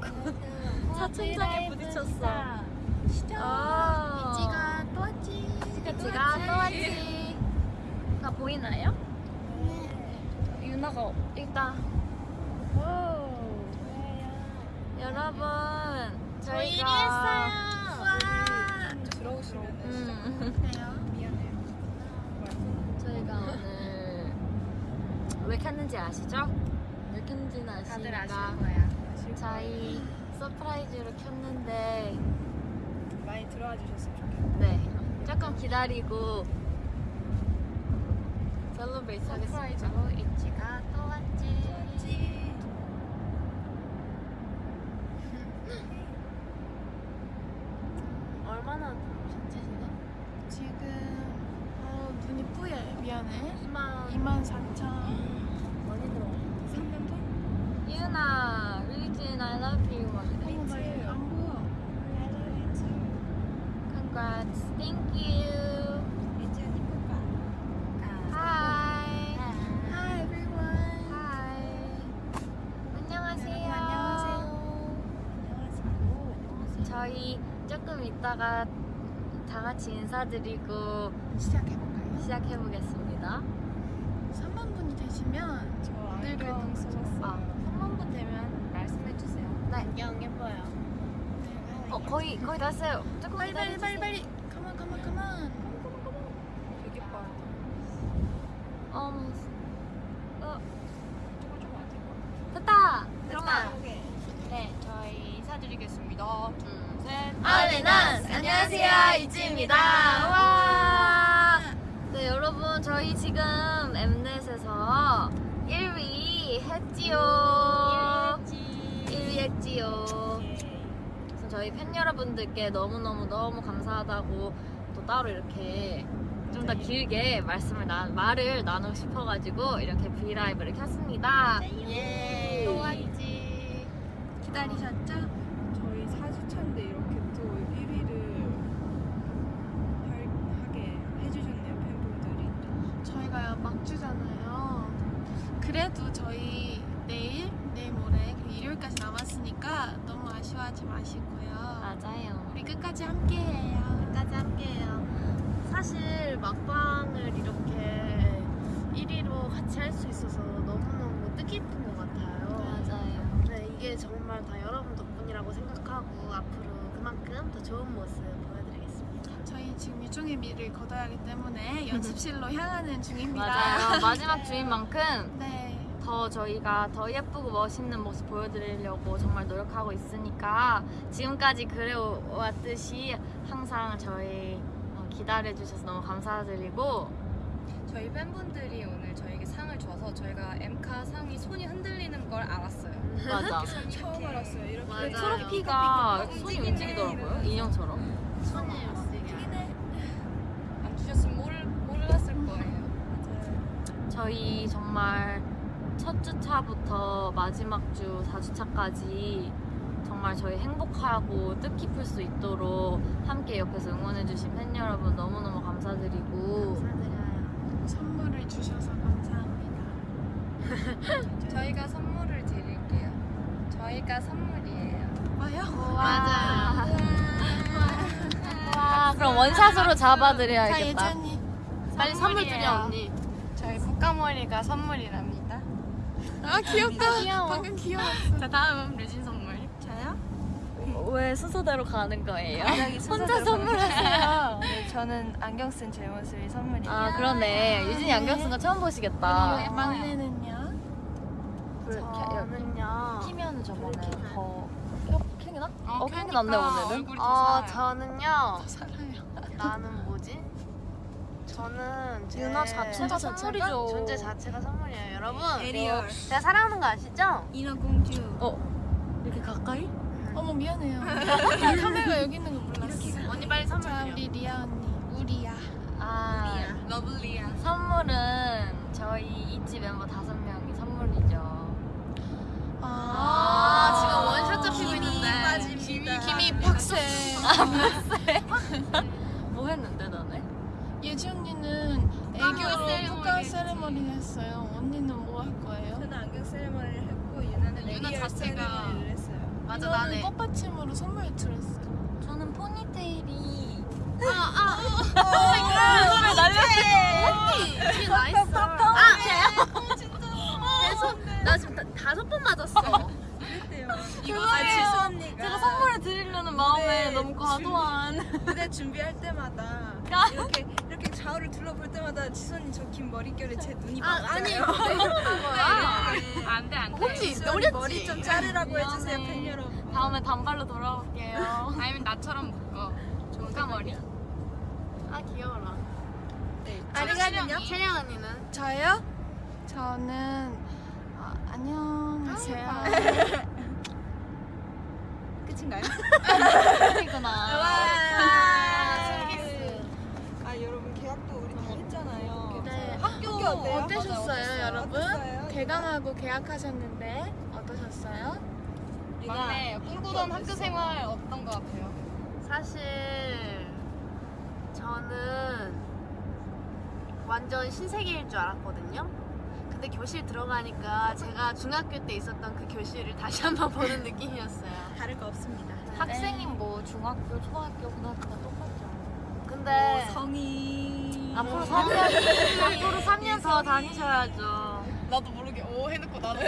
차 천장에 부딪혔어. 아. 미지가 또 왔지. 미지가 또 왔지. 나 보이나요? 유나가 있다. 여러분, 저희 저희가 1위 했어요. 와. 들어오시면 음, 그래요? 미안해요. 저희가 오늘 왜 켰는지 아시죠? 왜 켰는지는 다들 아시니까 아실 거야. 저희 surprise로 켰는데 많이 들어와 주셨으면 좋겠어요. 네 조금 기다리고 celebrate 하겠습니다. surprise로 있지가 또 왔지. 얼마나 전체시죠? 지금 어, 눈이 뿌예 미안해 2만 2만 4천 많이 들어. 3년 전? 유나, 리진, I love you. 막 이래. 어머 나안 보여 Congrats, thank you. Hi. Hi everyone Hi. 안녕하세요. 안녕하세요. 저희 조금 있다가 다 같이 인사드리고 시작해볼까요? 시작해 보겠습니다. 3만 분이 되시면 저 쓰셨어요. 아, 3만 분 되면 말씀해 주세요. 네. 안경 예뻐요. 어, 거의 거의 다 했어요. 조금 빨리 빨리 빨리. 빨리 가만 가만 가만 되게. 어, 조금 좀 안될 것 됐다. 됐다. 그러면 네, 저희 인사드리겠습니다. 둘, 셋. 아레난 안녕하세요 이지입니다. 와. 네 여러분 저희 지금 엠넷에서 1위 했지요. 저희 팬 여러분들께 너무 너무 너무 감사하다고 또 따로 이렇게 좀 더 길게 말씀을 나, 말을 나누고 싶어가지고 이렇게 브이라이브를 켰습니다. 예. 또 왔지 기다리셨죠? 저희 4주차인데 이렇게 또 1위를 하게 해주셨네요 팬분들이. 저희가 막주잖아요 그래도 저희 내일 내일 모레 그리고 일요일까지 남았으니까 너무 아쉬워하지 마시고요 맞아요. 우리 끝까지 함께해요 끝까지 함께해요. 사실 막방을 이렇게 1위로 같이 할 수 있어서 너무너무 뜻깊은 것 같아요. 맞아요. 네, 이게 정말 다 여러분 덕분이라고 생각하고 앞으로 그만큼 더 좋은 모습 보여드리겠습니다. 저희 지금 유종의 미를 거둬야 하기 때문에 연습실로 향하는 중입니다. 맞아요. 마지막 주인 만큼 네. 더 저희가 더 예쁘고 멋있는 모습 보여드리려고 정말 노력하고 있으니까 지금까지 그래왔듯이 항상 저희 어, 기다려주셔서 너무 감사드리고 저희 팬분들이 오늘 저에게 상을 줘서 저희가 엠카 상이 손이 흔들리는 걸 알았어요. 맞아. 처음 알았어요. 이렇게 그 맞아요. 트로피가 손이 움직이더라고요. 인형처럼. 손이 움직여요. 안 주셨으면 모를, 몰랐을 거예요. 맞아요. 저희 정말 첫 주차부터 마지막 주 4주차까지 정말 저희 행복하고 뜻깊을 수 있도록 함께 옆에서 응원해주신 팬 여러분 너무너무 감사드리고 감사드려요. 선물을 주셔서 감사합니다. 저희가 선물을 드릴게요. 저희가 선물이에요. 와요? 맞아. 와, 그럼 원샷으로 자 잡아드려야겠다. 예전이 빨리 선물. 드려 언니. 저희 볶아머리가 선물이랍니다. 아 귀엽다. 귀여워. 방금 귀여웠어. 자 다음은 류진 선물. 저요? 왜 순서대로 가는 거예요? 갑자기 혼자 선물하세요. 네, 저는 안경 쓴 제 모습이 선물이에요. 아 그러네. 유진이 안경 쓴 거 처음 보시겠다. 막내는요? 불 켜- 여기 저는요. 키면은 저번에 더 켜- 켜기나? 어, 켜기 켜니까 낫네 오늘은. 어, 살아요. 저는요. 나는? 저는 제 유나 자체가 선물이죠. 존재 자체가 선물이에요, 여러분. 에리얼. 제가 사랑하는 거 아시죠? 인어공주. 어 이렇게 가까이? 어머 미안해요. 카메라가 여기 있는 거 몰랐어. 언니 빨리 선물 자. 우리 리아 언니 우리야. 아 lovely야. 선물은 저희 이지 멤버 다섯 명이 선물이죠. 아, 지금 one shot 잡히고 있는데. 김이 팍 새. 뭐 했는데 너네? 예지 언니는 애교로 푸카 세레머니 했어요. 언니는 뭐 할 거예요? 저는 안경 세레머니를 했고 유나는 유나 에리얼 자체가- 세레머니를 했어요. 맞아 나네. 꽃받침으로 선물 들었어. 저는 포니테일이 아아 왜 날렸어? 이 nice. 아 그래서 나 지금 다, 다섯 번 맞았어. 이거 아 지수 언니가 제가 선물을 드리려는 마음에 네, 너무 과도한 무대 준비할 때마다 이렇게 이렇게 좌우를 둘러볼 때마다 지수 언니 저긴 머릿결에 제 눈이 아 맞아요. 아니 네. 안돼 안돼 혹시 노렸지? 머리 좀 자르라고 해주세요. 팬 여러분. 다음에 단발로 돌아올게요 아니면 나처럼 묶어 종가머리 아 귀여워라. 네. 아리가는요? 채령 언니는? 저요? 저는 어, 안녕하세요. 끝인가요? 이구나 아. 아 여러분 계약도 우리 다 했잖아요. 네. 학교 어때요? 어떠셨어요, 맞아요. 여러분? 어땠어요? 개강하고 계약하셨는데 어떠셨어요? 막내 꿈꾸던 학교 생활 어떤 거 같아요? 사실 저는 완전 신세계일 줄 알았거든요. 근데 교실 들어가니까 제가 중학교 때 있었던 그 교실을 다시 한번 보는 느낌이었어요. 다를 거 없습니다. 학생인 뭐 중학교, 초등학교, 고등학교 다 똑같죠 근데 성이 앞으로 3년 앞으로 3년 더 다니셔야죠 나도 모르게 오 해놓고 나도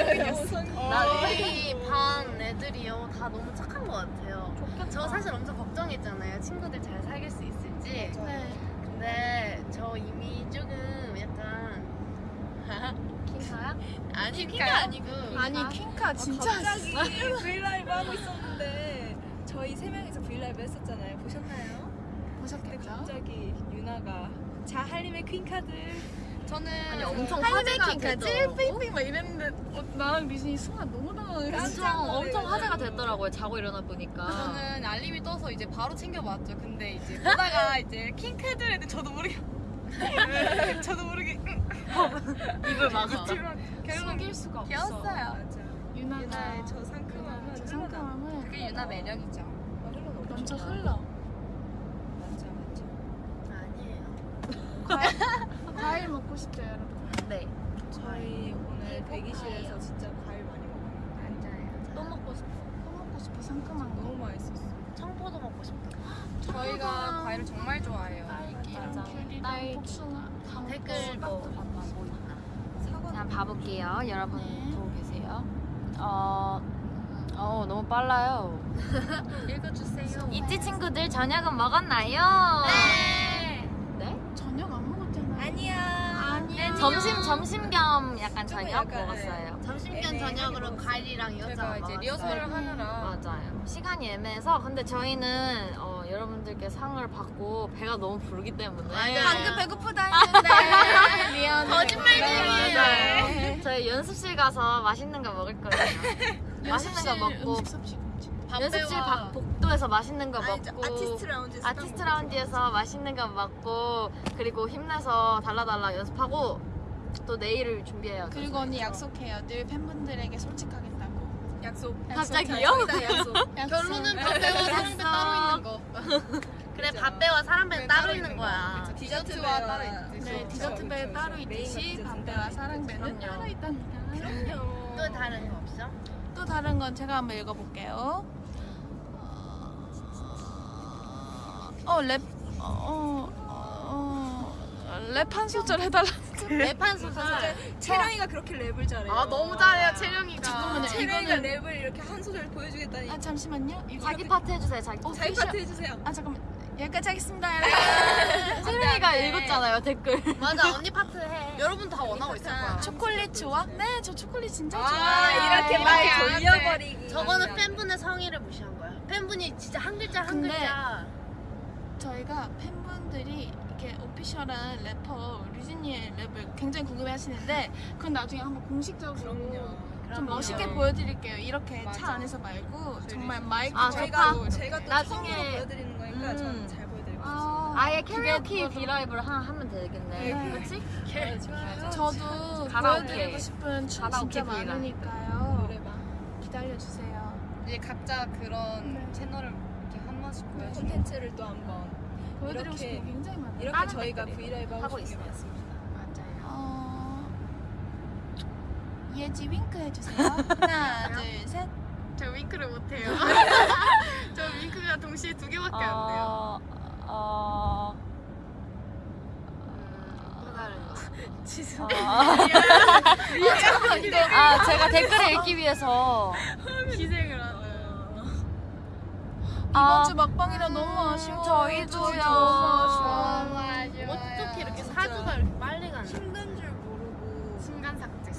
나 우리 반 애들이요 다 너무 착한 것 같아요. 저 사실 엄청 걱정했잖아요. 친구들 잘 사귈 수 있을지. 네. 근데 저 이미 조금 약간 킹카야? 아니? 킹카 아니고 아니 킹카 진짜 갑자기 브이라이브 하고 있었는데 저희 세 명이서 브이라이브 했었잖아요. 보셨나요? 보셨겠죠? 갑자기 유나가 자 한림의 퀸카들 저는 아니 엄청 화제가 되더라고. 삥삥 막 이랬는데 어, 나랑 리신이 순간 너무 당황했어. 엄청 엄청 화제가 됐더라고요 자고 일어나 보니까 저는 알림이 떠서 이제 바로 챙겨봤죠. 근데 이제 보다가 이제 퀸카들 했는데 저도 모르게 저도 모르게 입을 막아 숨길 수가 없어. 귀여웠어요. 맞아. 유나가 유나의 저 상큼함은 저. 상큼함을 그게 유나 매력이죠. 어. 넘쳐 흘러. 맞죠 맞죠. 아니에요. 과일 먹고 싶죠, 여러분? 네. 저희 오늘 대기실에서 진짜 과일 많이 먹었는데 맞아요. 또 먹고 싶어 또 먹고 싶어 상큼한 거. 너무 맛있었어. 청포도 먹고 싶다. 저희가 과일을 정말 좋아해요. 맞아. 귤이랑 딸기. 복숭아. 다 댓글 뭐 뭐 있나? 그냥 봐볼게요 여러분 네. 보고 계세요 어, 어 너무 빨라요 읽어주세요. 이지 친구들 저녁은 먹었나요? 네. 네? 저녁 안 먹었잖아. 아니야. 아니야. 점심 점심 겸 약간 저녁 약간, 먹었어요. 점심견 애매하게 저녁으로 먹었어요. 과일이랑 제가 이것저것 이제. 리허설을 하느라 맞아요. 시간이 애매해서 근데 저희는 어, 여러분들께 상을 받고 배가 너무 부르기 때문에 맞아요. 방금 배고프다 했는데 미안해. 거짓말쟁이에요. 맞아요. 저희 연습실 가서 맛있는 거 먹을 거예요. 맛있는 거 먹고. 연습실 밖 복도에서 맛있는 거 아니, 저 먹고 아티스트 라운지에서 아티스트 딱 라운지에서 맛있는 거 먹고 그리고 힘내서 달라달라 연습하고 또 내일을 준비해요. 그리고 언니 약속해요. 늘 팬분들에게 솔직하겠다고. 약속. 갑자기요? 저희다 약속. 결론은 밥배와 사랑배 따로 있는 거. 그래 밥배와 사랑배는 따로 있는 거야. 디저트와 따로 있듯이. 네, 그렇죠, 디저트 배 그렇죠. 따로 있듯이 따로 사랑배는. 따로 있답니다. 그럼요. 또 다른 거 없어? 또 다른 건 제가 한번 읽어볼게요. 어, 랩, 어, 어, 랩한 소절 해달라. 랩 한 소절. 채령이가 그렇게 랩을 잘해요. 아 너무 잘해요 채령이가. 잠깐만요. 채령이가 이거는- 랩을 이렇게 한 소절 보여주겠다니. 아, 잠시만요. 이거 자기 파트 해주세요. 자기 파트. 자기 파트 해주세요. 아, 잠깐만. 여기까지 하겠습니다, 여러분. 채령이가 읽었잖아요 댓글. 맞아 언니 파트 해. 여러분 다 원하고 있을 거야. 초콜릿 좋아? 네, 저 초콜릿 진짜 아, 좋아해요. 이렇게 이렇게 말. 돌려버리기. 저거는 팬분의 성의를 무시한 거야. 팬분이 진짜 한 글자 한 근데 글자. 저희가 팬분들이 이렇게 오피셜한 래퍼 류진이의 랩을 굉장히 궁금해 하시는데 그건 나중에 한번 공식적으로 좀 그럼요. 멋있게 보여드릴게요. 이렇게 맞아. 차 안에서 말고 정말 마이크 아, 저희가 잡고 제가 또 나중에- 보여드리는 거니까 음. 저는 잘 보여드리고 싶어요. 아, 아예 그거로- 비라이브를 하, 하면 되겠네. 네. 그렇지? 저도 가라오케. 보여드리고 싶은 춤 진짜. 많으니까요. 노래방. 기다려주세요. 이제 각자 그런 네. 채널을 이렇게 한 번씩 보여주고. 콘텐츠를 또 한번 보여드리고 이렇게- 싶은 게 굉장히 많아요. 이렇게 저희가 브이라이브 하고. 많습니다. 맞아요. 어... 예지 윙크 해주세요. 하나, 둘, 셋. 저 윙크 윙크를 못해요. 저 윙크가 동시에 두 개밖에 안 돼요. 어, 어, 또 다른 거. 어. 아 제가 댓글을 읽기 위해서 희생을. 아, 이번 주 막방이라 너무 아쉬워. 저희도요. 아쉬워. 어떻게 이렇게 사주가 이렇게 빨리 가는 힘든 줄 모르고 순간 삭제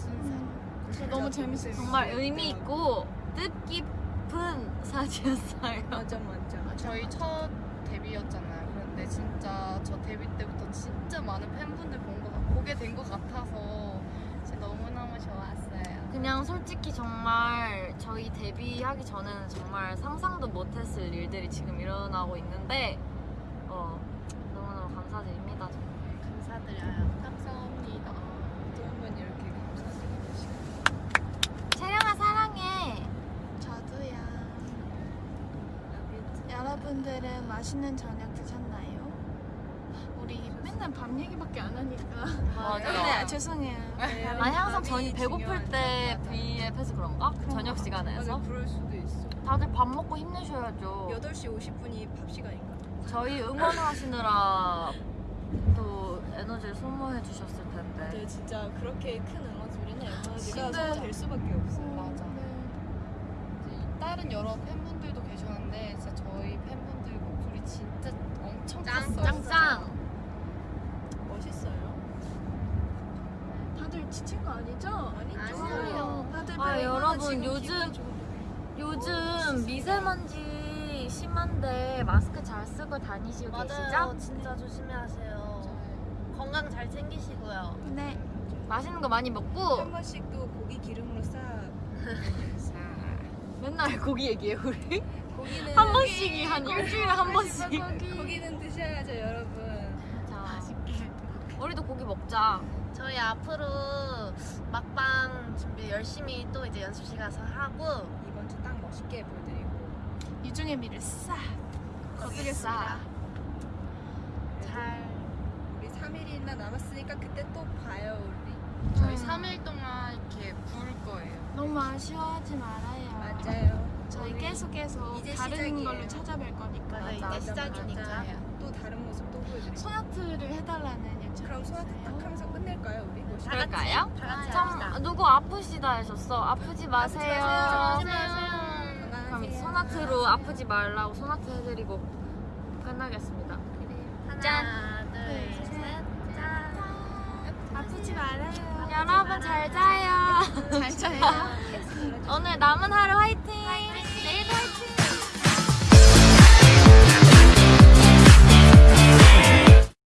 너무 재밌어요. 정말 의미 있고 뜻깊은 사지였어요. 맞아 맞아. 저희 첫 데뷔였잖아요. 그런데 진짜 저 데뷔 때부터 진짜 많은 팬분들 본 거, 보게 된 것 같아서 진짜 너무너무 좋았어요. 그냥 솔직히 정말 저희 데뷔하기 전에는 정말 상상도 못했을 일들이 지금 일어나고 있는데 어, 너무너무 감사드립니다. 정말. 감사드려요. 감사합니다. 또 한 번 이렇게 감사드리는 시간. 채령아 사랑해. 저도요. 여러분들은 맛있는 저녁 드셨나요? 우리 맨날 밤 얘기밖에 안 하니까. 맞아요. 네, 죄송해요. 아니 항상 저희 배고플 때 V앱해서 그런가? 저녁 시간에서 맞아 그럴 수도 있어. 다들 밥 먹고 힘내셔야죠. 8시 50분이 밥 시간인가? 저희 응원하시느라 또 에너지를 소모해 주셨을 텐데. 네 진짜 그렇게 큰 에너지는 에너지가 근데- 소모될 수밖에 없어요. 맞아. 다른 여러 팬분들도 계셨는데 진짜 저희 팬분들 목소리 진짜 엄청 짱, 컸어요. 짱짱. 멋있어요. 다들 지친 거 아니죠? 아니죠. 아니에요. 다들 아 여러분 요즘 요즘 미세먼지 심한데 마스크 잘 쓰고 다니시고 맞아요. 계시죠? 진짜 조심히 하세요. 건강 잘 챙기시고요. 네. 맛있는 거 많이 먹고 한 번씩 또 고기 기름으로 싹. 맨날 고기 얘기해요 우리 고기는 한 번씩이 한 일주일에 한 번씩 고기는 드셔야죠 여러분. 자 우리도 고기 먹자 저희 앞으로 막방 준비 열심히 또 이제 연습실 가서 하고 이번 주 딱 멋있게 보여드리고. 유중의 미를 싹 거두겠습니다. 잘 우리 3일이나 남았으니까 그때 또 봐요 우리. 저희 음. 3일 동안 이렇게 부를 거예요. 너무 아쉬워하지 말아요. 맞아요. 저희 계속 계속 이제 다른 시작이에요. 걸로 찾아뵐 거니까. 맞아, 이제 시작이니까. 맞아. 또 다른 모습 또 보여드릴게요. 소나트를 해달라는 요청. 그럼 소나트 딱 하면서 끝낼까요 우리? 그럴까요? 다 같이 참 합시다. 누구 아프시다 하셨어 아프지 마세요 하지 마세요. 건강하세요. 그럼 소나트로 아프지 말라고 소나트 해드리고 끝나겠습니다 하나, 짠. 둘, 셋, 짠. 아프지 말아요. 여러분 잘 자요 잘 자요. 오늘 남은 하루 화이팅